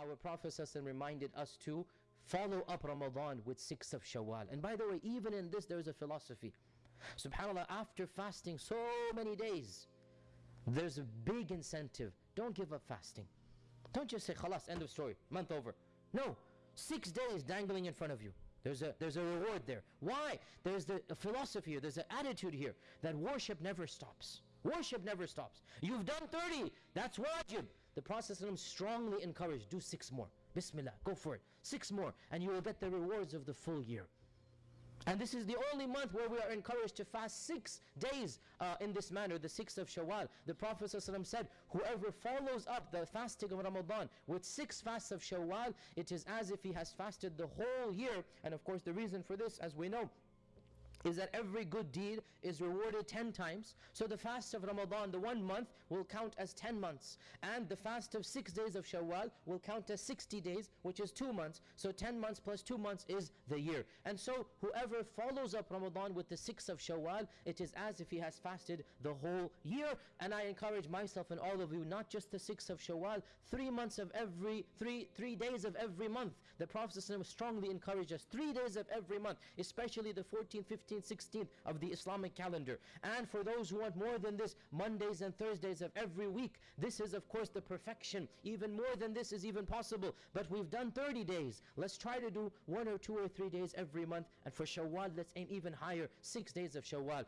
our Prophet reminded us to follow up Ramadan with six of Shawwal. And by the way, even in this there is a philosophy. SubhanAllah, after fasting so many days, there's a big incentive. Don't give up fasting. Don't just say, khalas, end of story, month over. No, six days dangling in front of you. There's a, there's a reward there. Why? There's the, philosophy here, there's an attitude here that worship never stops. Worship never stops. You've done 30, that's wajib. The Prophet strongly encouraged, do six more. Bismillah, go for it. Six more, and you will get the rewards of the full year. And this is the only month where we are encouraged to fast six days uh, in this manner, the sixth of Shawwal. The Prophet ﷺ said, whoever follows up the fasting of Ramadan with six fasts of Shawwal, it is as if he has fasted the whole year. And of course the reason for this, as we know, is that every good deed is rewarded 10 times. So the fast of Ramadan, the one month, will count as 10 months. And the fast of 6 days of Shawwal will count as 60 days, which is 2 months. So 10 months plus 2 months is the year. And so whoever follows up Ramadan with the 6 of Shawwal, it is as if he has fasted the whole year. And I encourage myself and all of you, not just the 6 of Shawwal, 3 months of every, 3, three days of every month. The Prophet strongly encouraged us, 3 days of every month, especially the 14th, 15th, 15th, 16th of the Islamic calendar. And for those who want more than this, Mondays and Thursdays of every week. This is of course the perfection. Even more than this is even possible. But we've done 30 days. Let's try to do one or two or three days every month. And for Shawwal, let's aim even higher, six days of Shawwal.